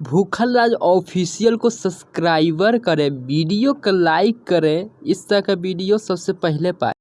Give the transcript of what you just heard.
भूखल राज ऑफिशियल को सब्सक्राइबर करें, वीडियो को लाइक करें, इस तरह का वीडियो सबसे पहले पाए।